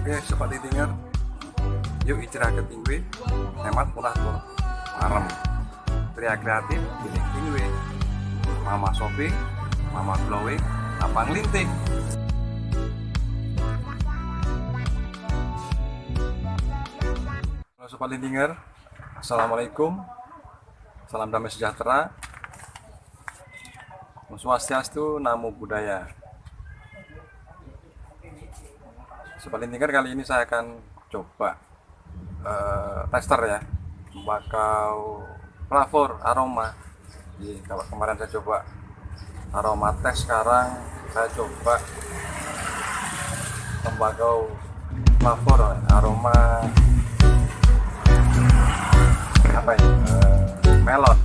Oke, sobat Tinger. Yuk istirahat tinggi, hemat murah tur. Marem. Pria kreatif, gini tinggi. Mama shopping, mama glowing, apa ngelinting. Halo sobat Lintinger, Assalamualaikum, salam damai sejahtera, Om Swastiastu, Namo Buddhaya. Sobat Lintinger kali ini saya akan coba uh, tester ya, tembakau flavor aroma. Jadi kalau kemarin saya coba aroma tes, sekarang saya coba tembakau flavor aroma apa ini uh, melon.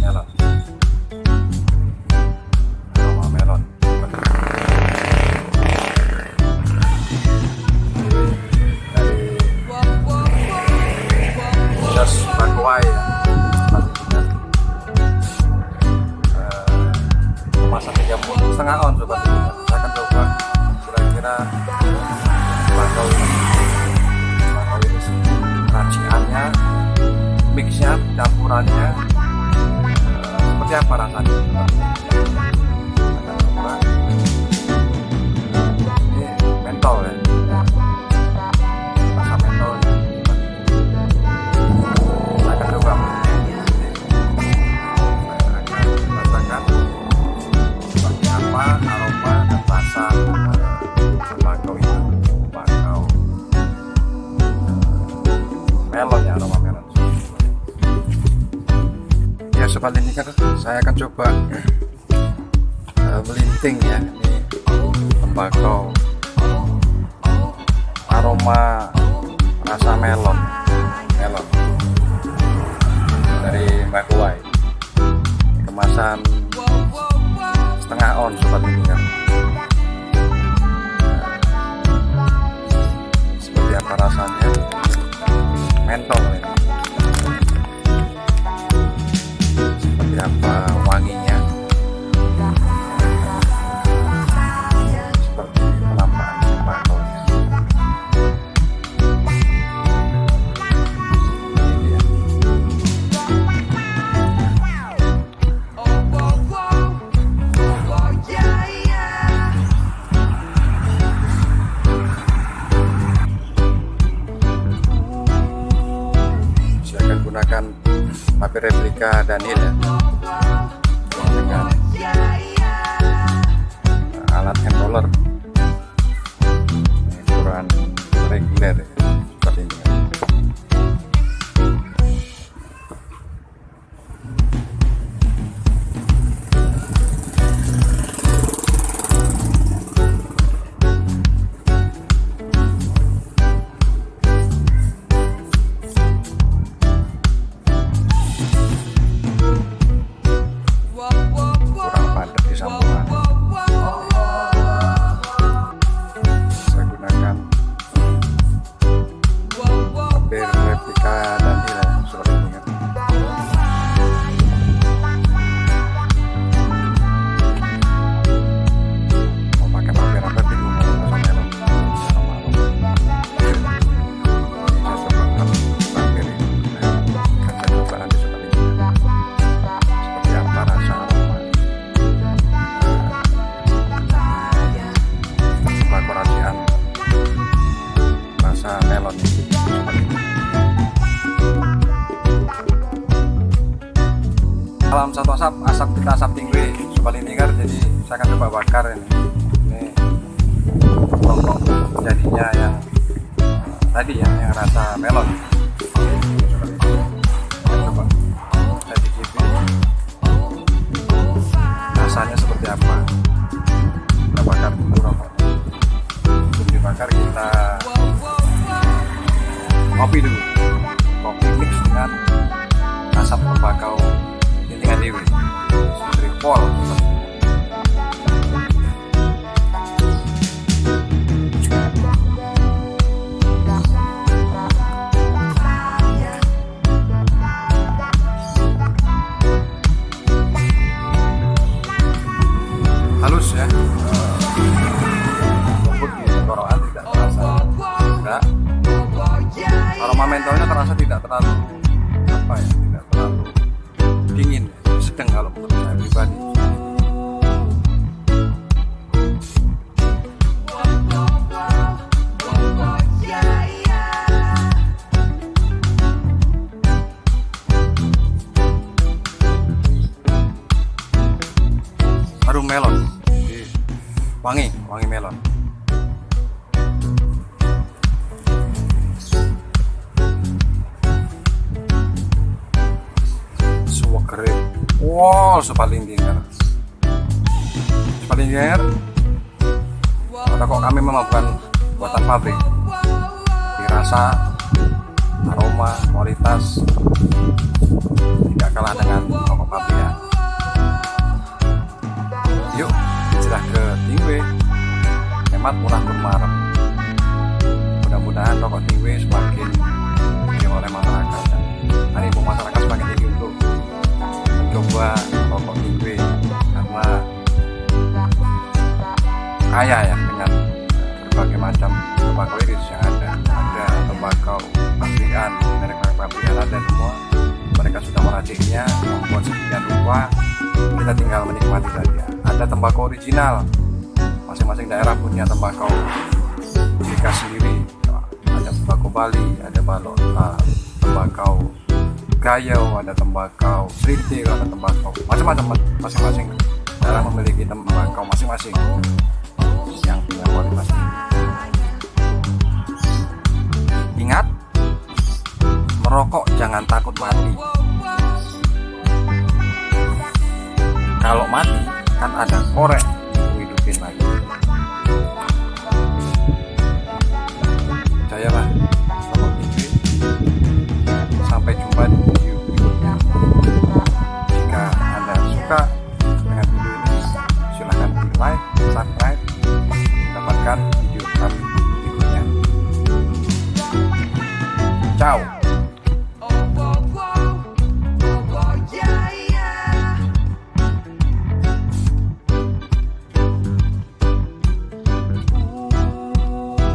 Melon kemasan 30 setengah on sobat saya akan coba. Kira-kira bakau ini bakau ini raciannya mixnya campurannya eh, seperti apa rasanya sobat ini kan saya akan coba eh, melinting ya ini tembakau aroma rasa melon melon dari Mbak Kuai kemasan setengah on sobat ini saya akan gunakan paper replika Daniel ya. Dengan alat hand ukuran reguler ya, rasa melon seperti ini salam satu asap asap kita asap tinggi sobat lingkar jadi saya akan coba bakar ini. Ini kelompok jadinya yang tadi ya yang rasa melon. Saya coba. Cicipi rasanya seperti apa? Kita bakar dulu rokoknya. Sebelum dibakar kita kopi dulu. Kopi mix dengan asap tembakau lintingan dewi. Seperti pol terlalu apa ya tidak terlalu dingin sedang kalau menurut saya pribadi. Harum melon. Wangi wangi melon suwegere wow sepalingginger pada kok kami memang bukan buatan pabrik. Di rasa aroma kualitas tidak kalah dengan rokok pabrikan yuk hijrah ke Tingwe hemat murah bermarem mudah-mudahan rokok Tingwe semakin dikenal oleh masyarakat. Dan animo masyarakat kaya ya dengan berbagai macam tembakau iris yang ada. Ada tembakau pabrikan merek-merek pabrikan ada semua. Mereka sudah meraciknya membuat sedemikian rupa. Kita tinggal menikmati saja. Ada tembakau original. Masing-masing daerah punya tembakau khas sendiri. Ada tembakau Bali ada balok uh, tembakau Gayau ada tembakau Srintil ada tembakau macam-macam masing-masing daerah memiliki tembakau masing-masing tinggi ingat merokok jangan takut mati. Kalau mati kan ada korek hidupin lagi. Percayalah. kalau out.